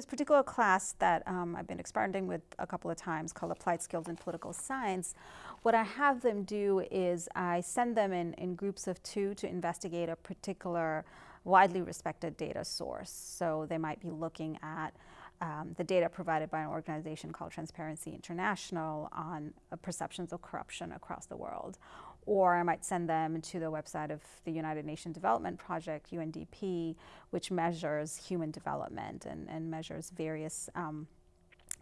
this particular class that um, I've been experimenting with a couple of times called Applied Skills in Political Science, what I have them do is I send them in, in groups of two to investigate a particular widely respected data source. So they might be looking at um, the data provided by an organization called Transparency International on uh, perceptions of corruption across the world. Or I might send them to the website of the United Nations Development Project, UNDP, which measures human development and, and measures various um,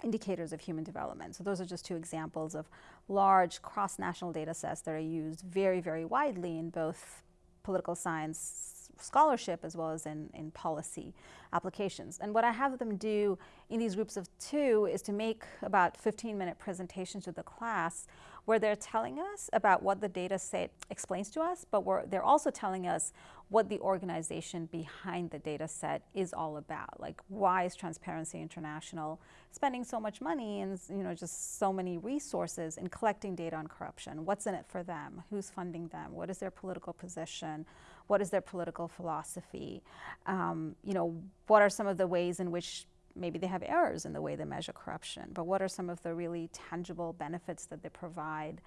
indicators of human development. So those are just two examples of large cross-national data sets that are used very, very widely in both political science scholarship as well as in, in policy applications. And what I have them do in these groups of two is to make about 15 minute presentations to the class where they're telling us about what the data set explains to us, but they're also telling us what the organization behind the data set is all about. Like why is Transparency International spending so much money and you know just so many resources in collecting data on corruption? What's in it for them? Who's funding them? What is their political position? What is their political philosophy? Um, you know, what are some of the ways in which maybe they have errors in the way they measure corruption, but what are some of the really tangible benefits that they provide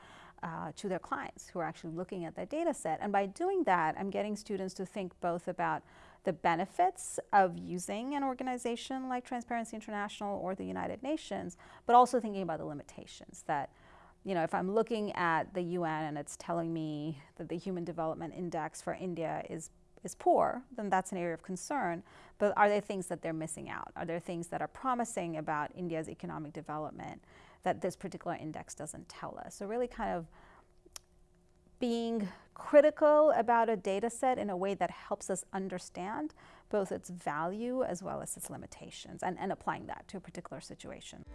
uh, to their clients who are actually looking at that data set? And by doing that, I'm getting students to think both about the benefits of using an organization like Transparency International or the United Nations, but also thinking about the limitations that you know, if I'm looking at the UN and it's telling me that the Human Development Index for India is is poor, then that's an area of concern. But are there things that they're missing out? Are there things that are promising about India's economic development that this particular index doesn't tell us? So really kind of being critical about a data set in a way that helps us understand both its value as well as its limitations and, and applying that to a particular situation.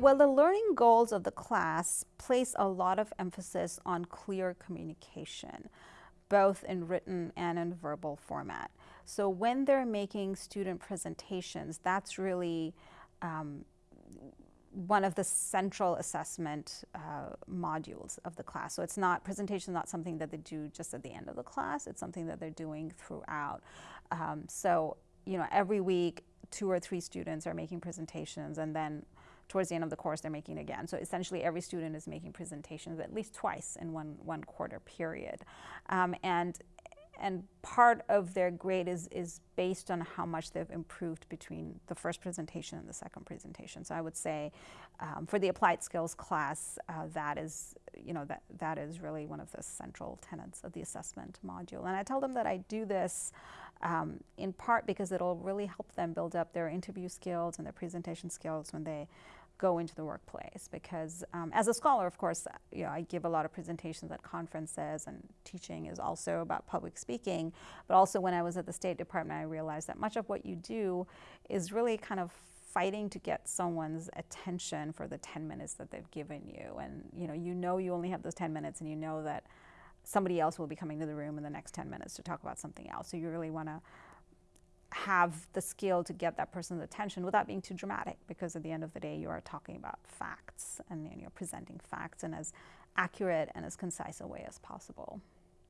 Well, the learning goals of the class place a lot of emphasis on clear communication, both in written and in verbal format. So when they're making student presentations, that's really um, one of the central assessment uh, modules of the class. So it's not, presentation is not something that they do just at the end of the class, it's something that they're doing throughout. Um, so, you know, every week, two or three students are making presentations and then towards the end of the course they're making again. So essentially every student is making presentations at least twice in one, one quarter period. Um, and and part of their grade is, is based on how much they've improved between the first presentation and the second presentation. So I would say um, for the applied skills class, uh, that is, you know, that, that is really one of the central tenets of the assessment module. And I tell them that I do this um, in part because it'll really help them build up their interview skills and their presentation skills when they go into the workplace because um, as a scholar, of course, you know, I give a lot of presentations at conferences and teaching is also about public speaking. But also when I was at the State Department, I realized that much of what you do is really kind of fighting to get someone's attention for the 10 minutes that they've given you. And you know, you know you only have those 10 minutes and you know that somebody else will be coming to the room in the next 10 minutes to talk about something else. So you really want to have the skill to get that person's attention without being too dramatic because at the end of the day you are talking about facts and you're presenting facts in as accurate and as concise a way as possible.